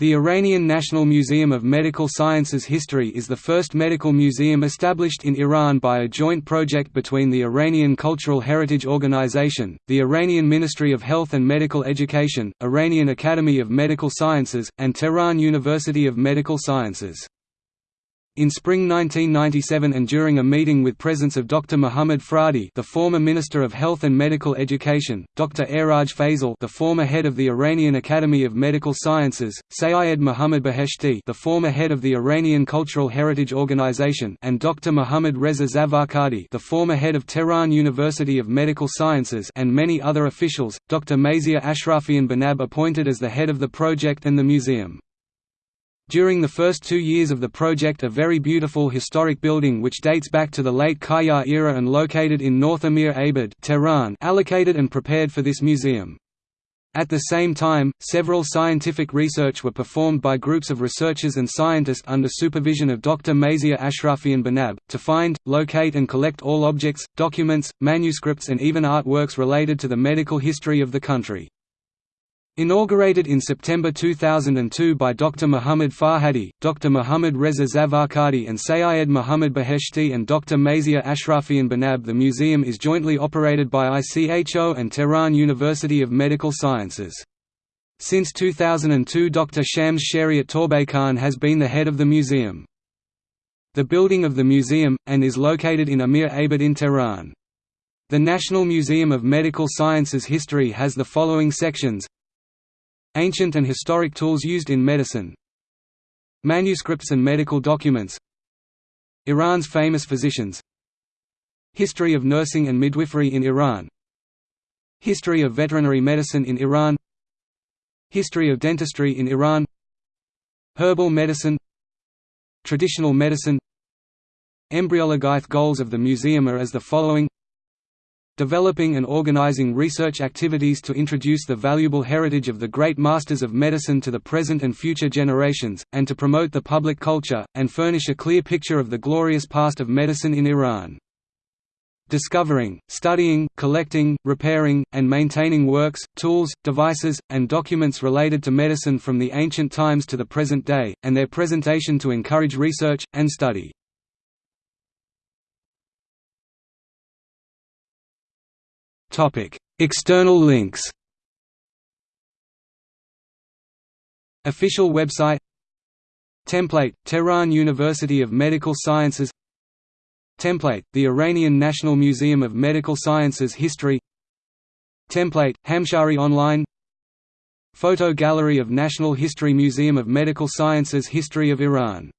The Iranian National Museum of Medical Sciences History is the first medical museum established in Iran by a joint project between the Iranian Cultural Heritage Organization, the Iranian Ministry of Health and Medical Education, Iranian Academy of Medical Sciences, and Tehran University of Medical Sciences. In spring 1997 and during a meeting with presence of Dr. Muhammad Farhadi the former Minister of Health and Medical Education, Dr. Iraj Fazel the former head of the Iranian Academy of Medical Sciences, Sayyid Muhammad Beheshti the former head of the Iranian Cultural Heritage Organization and Dr. Muhammad Reza Zafarghandi the former head of Tehran University of Medical Sciences and many other officials, Dr. Mazia Ashrafian Bonab appointed as the head of the project and the museum. During the first two years of the project a very beautiful historic building which dates back to the late Qajar era and located in North Amir Abad Tehran allocated and prepared for this museum. At the same time, several scientific research were performed by groups of researchers and scientists under supervision of Dr. Mazia Ashrafian Bonab, to find, locate and collect all objects, documents, manuscripts and even artworks related to the medical history of the country. Inaugurated in September 2002 by Dr. Muhammad Farhadi, Dr. Muhammad Reza Zafarghandi and Sayyed Muhammad Beheshti and Dr. Mazia Ashrafian Bonab the museum is jointly operated by ICHO and Tehran University of Medical Sciences. Since 2002 Dr. Shams Shariat Torbaghan has been the head of the museum. The building of the museum, and is located in Amir Abad in Tehran. The National Museum of Medical Sciences History has the following sections Ancient and historic tools used in medicine. Manuscripts and medical documents. Iran's famous physicians. History of nursing and midwifery in Iran. History of veterinary medicine in Iran. History of dentistry in Iran. Herbal medicine. Traditional medicine. Embryologyth goals of the museum are as the following developing and organizing research activities to introduce the valuable heritage of the great masters of medicine to the present and future generations, and to promote the public culture, and furnish a clear picture of the glorious past of medicine in Iran. Discovering, studying, collecting, repairing, and maintaining works, tools, devices, and documents related to medicine from the ancient times to the present day, and their presentation to encourage research, and study. External links. Official website Template – Tehran University of Medical Sciences Template – The Iranian National Museum of Medical Sciences History Template – Hamshahri Online Photo Gallery of National History Museum of Medical Sciences History of Iran